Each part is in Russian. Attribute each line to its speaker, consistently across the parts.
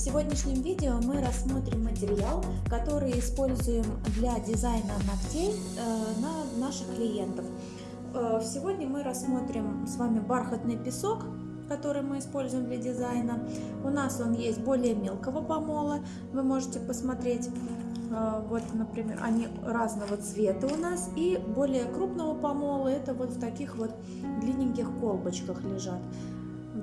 Speaker 1: сегодняшнем видео мы рассмотрим материал, который используем для дизайна ногтей э, на наших клиентов. Э, сегодня мы рассмотрим с вами бархатный песок, который мы используем для дизайна. У нас он есть более мелкого помола, вы можете посмотреть. Э, вот, например, они разного цвета у нас. И более крупного помола, это вот в таких вот длинненьких колбочках лежат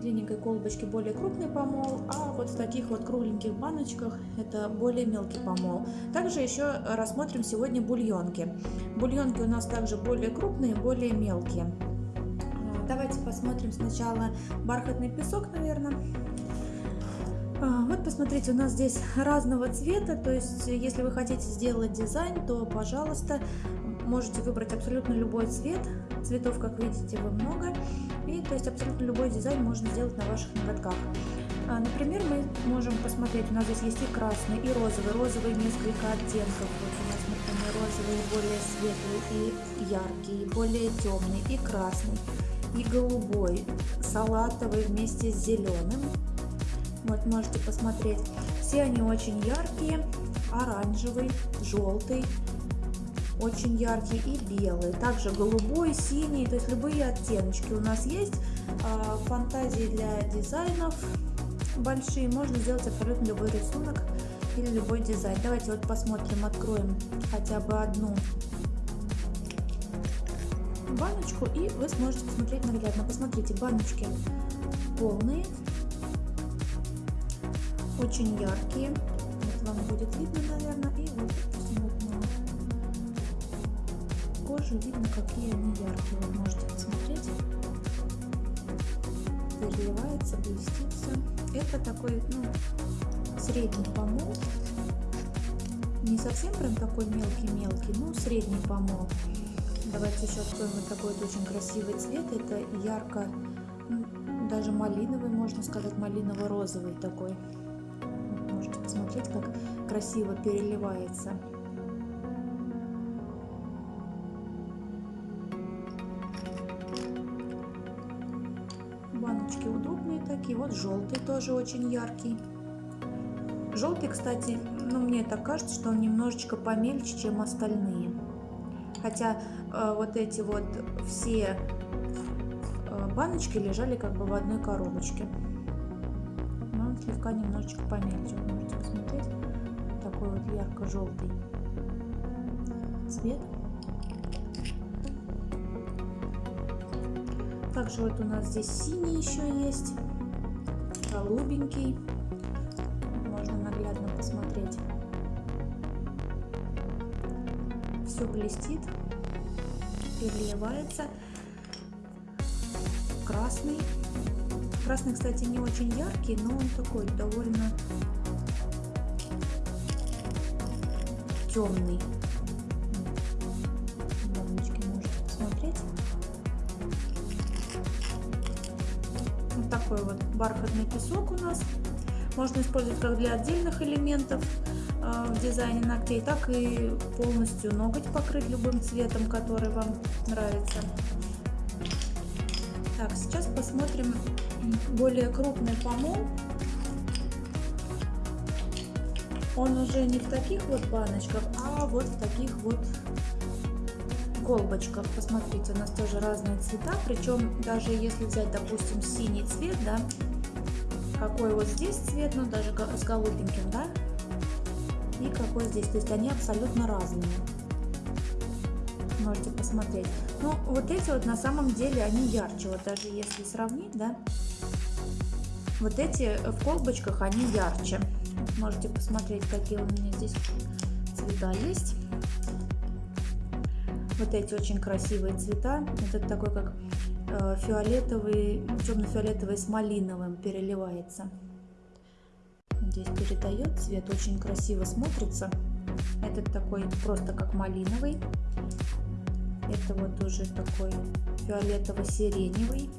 Speaker 1: в длинненькой колбочке более крупный помол, а вот в таких вот кругленьких баночках это более мелкий помол. Также еще рассмотрим сегодня бульонки. Бульонки у нас также более крупные, более мелкие. Давайте посмотрим сначала бархатный песок, наверное. А, вот посмотрите, у нас здесь разного цвета, то есть если вы хотите сделать дизайн, то, пожалуйста, можете выбрать абсолютно любой цвет. Цветов, как видите, вы много. И то есть абсолютно любой дизайн можно сделать на ваших ноготках. А, например, мы можем посмотреть, у нас здесь есть и красный, и розовый. Розовый несколько оттенков. Вот у нас, например, розовый более светлый и яркий, и более темный, и красный, и голубой, салатовый вместе с зеленым. Вот можете посмотреть. Все они очень яркие. Оранжевый, желтый, очень яркий и белый, также голубой, синий, то есть любые оттеночки у нас есть. А, фантазии для дизайнов большие, можно сделать абсолютно любой рисунок или любой дизайн. Давайте вот посмотрим, откроем хотя бы одну баночку и вы сможете посмотреть наглядно. Посмотрите, баночки полные, очень яркие. Вот вам будет видно, наверное, и вот, допустим, вот кожи видно, какие они яркие. Вы можете посмотреть. Переливается, блестится. Это такой, ну, средний помол. Не совсем прям такой мелкий-мелкий, но средний помол. Давайте еще откроем вот такой вот очень красивый цвет. Это ярко, даже малиновый, можно сказать, малиново-розовый такой. Можете посмотреть, как красиво переливается. Баночки удобные такие. Вот желтый тоже очень яркий. Желтый, кстати, ну мне так кажется, что он немножечко помельче, чем остальные. Хотя э, вот эти вот все э, баночки лежали как бы в одной коробочке. Но он слегка немножечко помельче. Вы можете посмотреть. Такой вот ярко-желтый цвет. Также вот у нас здесь синий еще есть, голубенький. Можно наглядно посмотреть. Все блестит, переливается. Красный. Красный, кстати, не очень яркий, но он такой довольно темный. Такой вот бархатный песок у нас. Можно использовать как для отдельных элементов э, в дизайне ногтей, так и полностью ноготь покрыть любым цветом, который вам нравится. Так, сейчас посмотрим более крупный помол. Он уже не в таких вот баночках, а вот в таких вот колбочках. Посмотрите, у нас тоже разные цвета. Причем даже если взять, допустим, синий цвет, да, какой вот здесь цвет, ну даже с голубеньким, да, и какой здесь. То есть они абсолютно разные. Можете посмотреть. Ну, вот эти вот на самом деле они ярче. Вот даже если сравнить, да, вот эти в колбочках они ярче. Можете посмотреть, какие у меня здесь цвета есть. Вот эти очень красивые цвета. Это такой как э, фиолетовый, темно-фиолетовый с малиновым переливается. Здесь передает цвет, очень красиво смотрится. Этот такой просто как малиновый. Это вот уже такой фиолетово-сиреневый.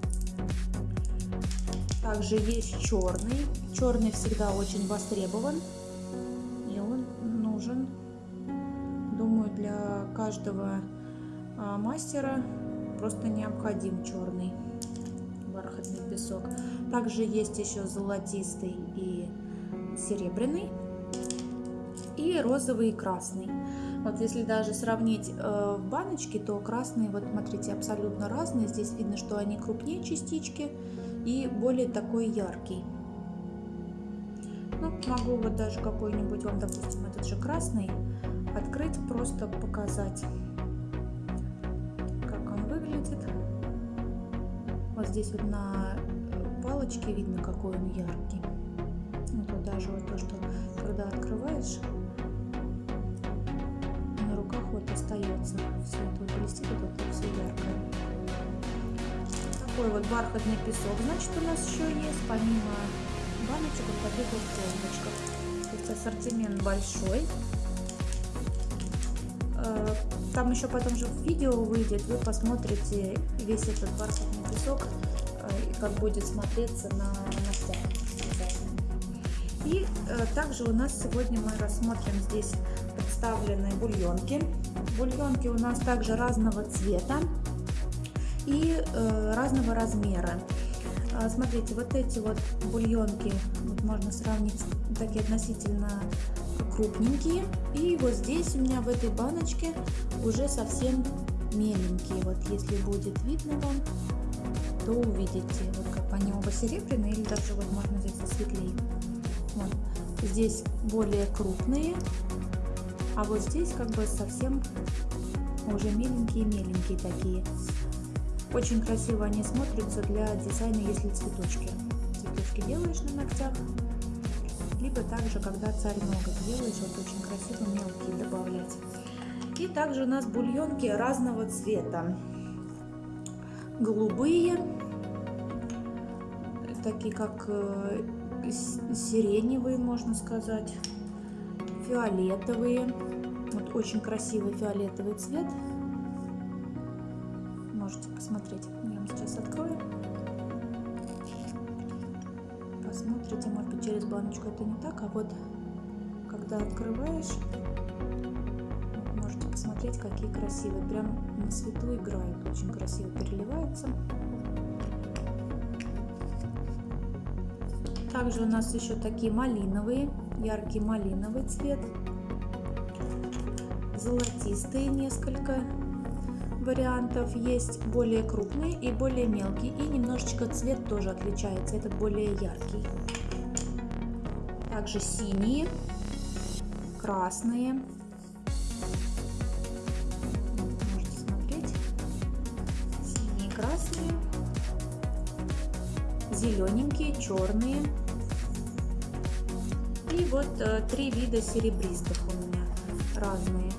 Speaker 1: Также есть черный. Черный всегда очень востребован. И он нужен, думаю, для каждого мастера просто необходим черный бархатный песок. Также есть еще золотистый и серебряный и розовый и красный. Вот если даже сравнить э, в баночке, то красные, вот смотрите, абсолютно разные. Здесь видно, что они крупнее частички и более такой яркий. Ну, могу вот даже какой-нибудь вам, допустим, этот же красный открыть, просто показать, Вот здесь вот на палочке видно, какой он яркий. Вот, даже вот то, что когда открываешь, на руках вот остается все это вот блестит, вот это все яркое. Такой вот бархатный песок, значит, у нас еще есть, помимо баночек вот таких вот колбочках. То есть ассортимент большой. Э, там еще потом же видео выйдет, вы посмотрите весь этот бархатный песок, э, как будет смотреться на ногтях. И э, также у нас сегодня мы рассмотрим здесь представленные бульонки. Бульонки у нас также разного цвета и разного размера. А, смотрите, вот эти вот бульонки вот можно сравнить такие относительно крупненькие. И вот здесь у меня в этой баночке уже совсем меленькие. Вот если будет видно вам, то увидите, вот как они оба серебряные, или даже вот можно здесь засветлее. Вот. Здесь более крупные, а вот здесь как бы совсем уже меленькие-меленькие такие. Очень красиво они смотрятся для дизайна, если цветочки. Цветочки делаешь на ногтях, либо также, когда царь ноготь делаешь, вот очень красиво мелкие добавлять. И также у нас бульонки разного цвета. Голубые, такие как э, сиреневые, можно сказать, фиолетовые. Вот очень красивый фиолетовый цвет можете посмотреть. Я вам сейчас открою. Посмотрите, может быть через баночку это не так, а вот когда открываешь, можете посмотреть, какие красивые. Прям на свету играют, очень красиво переливается. Также у нас еще такие малиновые, яркий малиновый цвет, золотистые несколько вариантов есть более крупный и более мелкий. И немножечко цвет тоже отличается, этот более яркий. Также синие, красные. Можете смотреть. Синие, красные. Зелененькие, черные. И вот э, три вида серебристых у меня разные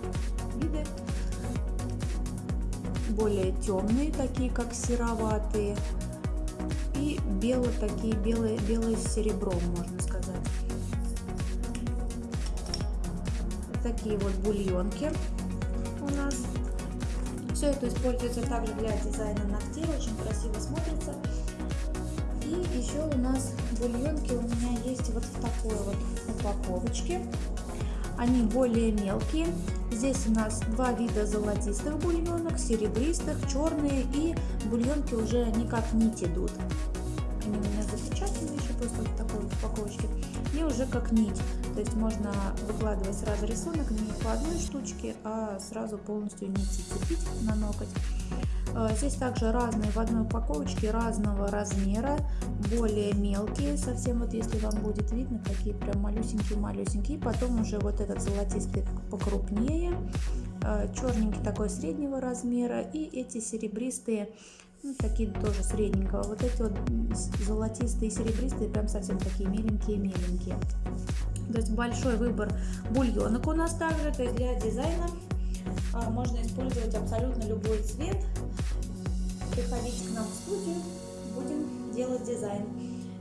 Speaker 1: более темные, такие как сероватые, и белые, такие белые, белые с серебром, можно сказать. Такие вот бульонки у нас. Все это используется также для дизайна ногтей, очень красиво смотрится. И еще у нас бульонки у меня есть вот в такой вот упаковочке. Они более мелкие. Здесь у нас два вида золотистых бульонок, серебристых, черные и бульонки уже не как нить идут. Они у меня запечатаны еще просто в такой упаковочке. И уже как нить. То есть можно выкладывать сразу рисунок не по одной штучке, а сразу полностью нити цепить на ноготь. А, здесь также разные в одной упаковочке разного размера, более мелкие, совсем вот если вам будет видно, такие прям малюсенькие-малюсенькие. Потом уже вот этот золотистый покрупнее, а, черненький такой среднего размера и эти серебристые, ну, такие тоже средненького. Вот эти вот золотистые серебристые прям совсем такие миленькие-миленькие. То есть большой выбор бульонок у нас также, то есть для дизайна можно использовать абсолютно любой цвет. Приходите к нам в студию, будем делать дизайн.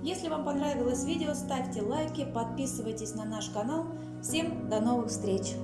Speaker 1: Если вам понравилось видео, ставьте лайки, подписывайтесь на наш канал. Всем до новых встреч!